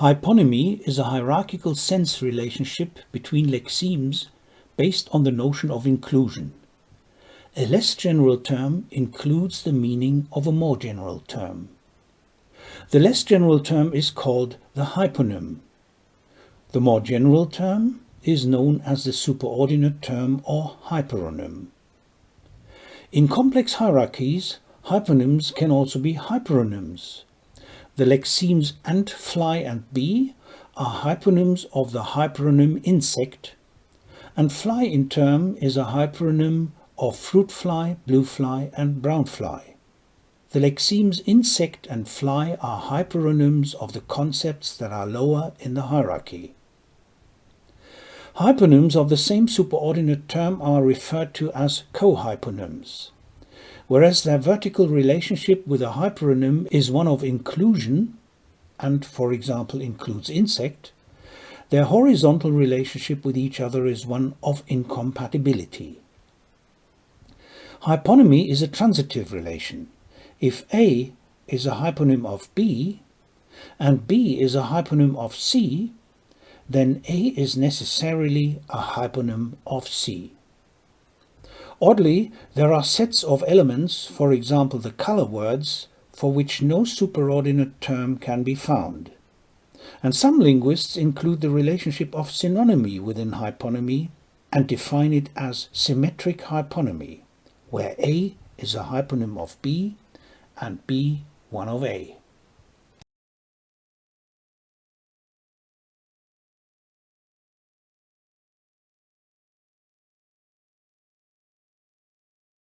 Hyponymy is a hierarchical sense relationship between lexemes based on the notion of inclusion. A less general term includes the meaning of a more general term. The less general term is called the hyponym. The more general term is known as the superordinate term or hyperonym. In complex hierarchies, hyponyms can also be hyperonyms. The lexemes ant, fly and bee are hyponyms of the hyperonym insect, and fly in turn is a hyperonym of fruit fly, blue fly and brown fly. The lexemes insect and fly are hyperonyms of the concepts that are lower in the hierarchy. Hyponyms of the same superordinate term are referred to as cohyponyms. Whereas their vertical relationship with a hyperonym is one of inclusion, and for example includes insect, their horizontal relationship with each other is one of incompatibility. Hyponymy is a transitive relation. If A is a hyponym of B, and B is a hyponym of C, then A is necessarily a hyponym of C. Oddly, there are sets of elements, for example the color words, for which no superordinate term can be found. And some linguists include the relationship of synonymy within hyponymy and define it as symmetric hyponymy, where A is a hyponym of B and B one of A.